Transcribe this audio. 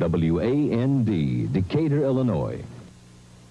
WAND, Decatur, Illinois.